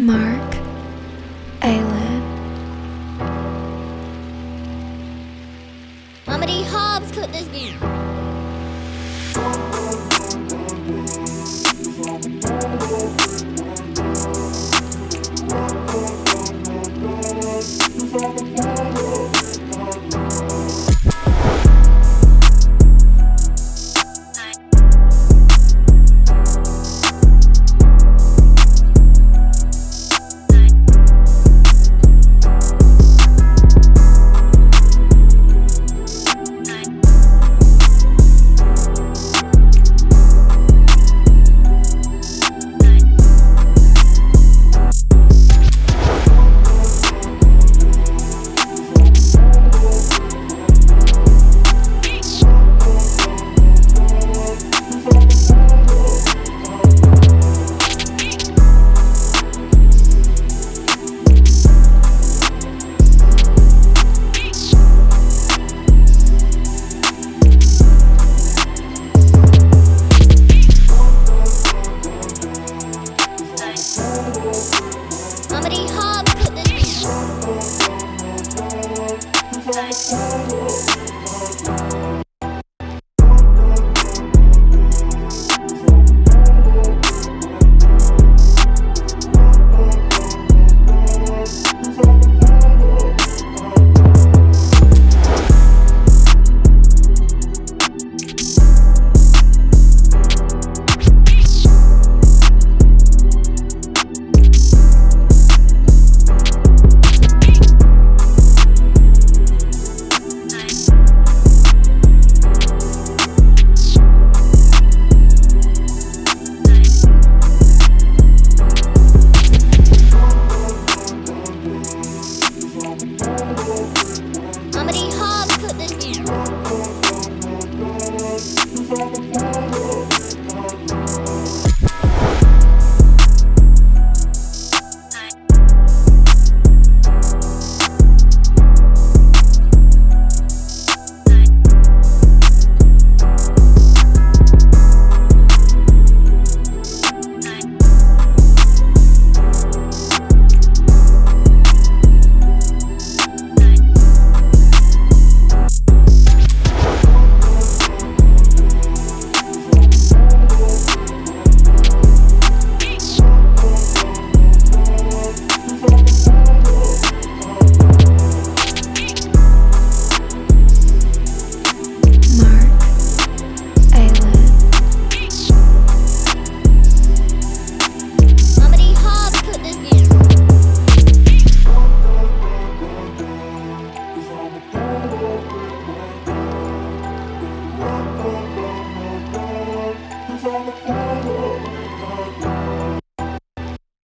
Mark Allen. Mama Hobbs cut this beer.